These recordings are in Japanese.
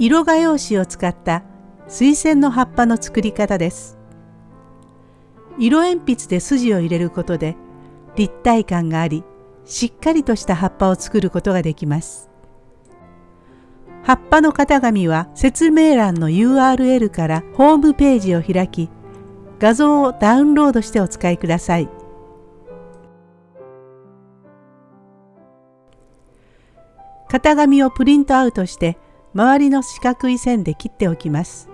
色画用紙を使った水仙の葉っぱの作り方です。色鉛筆で筋を入れることで立体感がありしっかりとした葉っぱを作ることができます。葉っぱの型紙は説明欄の URL からホームページを開き画像をダウンロードしてお使いください。型紙をプリントアウトして周りの四角い線で切っておきます。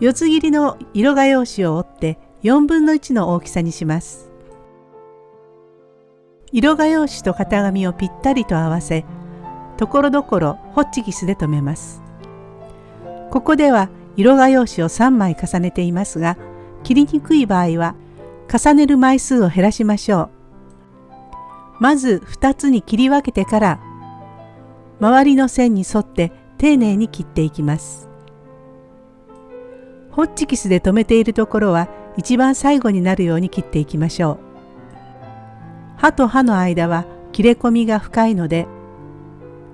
四つ切りの色画用紙を折って4分の1の大きさにします。色画用紙と型紙をぴったりと合わせ、ところどころホッチキスで留めます。ここでは色画用紙を3枚重ねていますが、切りにくい場合は重ねる枚数を減らしましょう。まず2つに切り分けてから周りの線に沿って丁寧に切っていきます。ホッチキスで留めているところは一番最後になるように切っていきましょう。刃と刃の間は切れ込みが深いので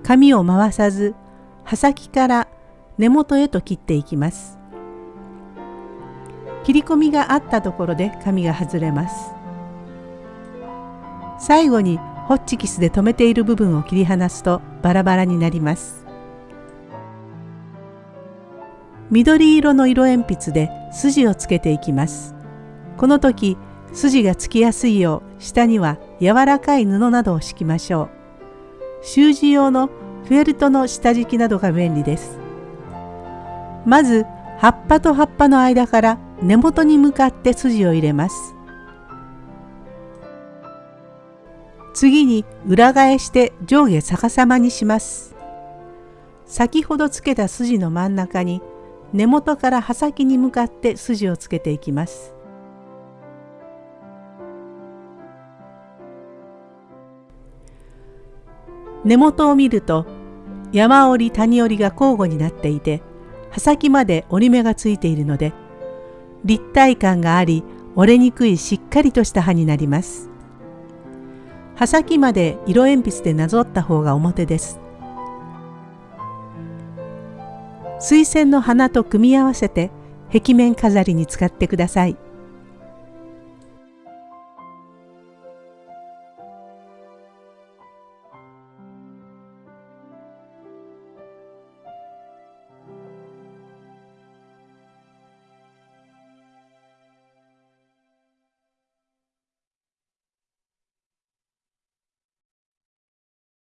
紙を回さず刃先から根元へと切っていきます。切り込みがあったところで紙が外れます。最後にホッチキスで留めている部分を切り離すとバラバラになります。緑色の色鉛筆で筋をつけていきます。この時筋がつきやすいよう下には柔らかい布などを敷きましょう。習字用のフェルトの下敷きなどが便利です。まず葉っぱと葉っぱの間から根元に向かって筋を入れます。次に裏返して上下逆さまにします。先ほどつけた筋の真ん中に根元から刃先に向かって筋をつけていきます。根元を見ると山折り谷折りが交互になっていて刃先まで折り目がついているので立体感があり折れにくいしっかりとした刃になります。刃先まで色鉛筆でなぞった方が表です。水仙の花と組み合わせて壁面飾りに使ってください。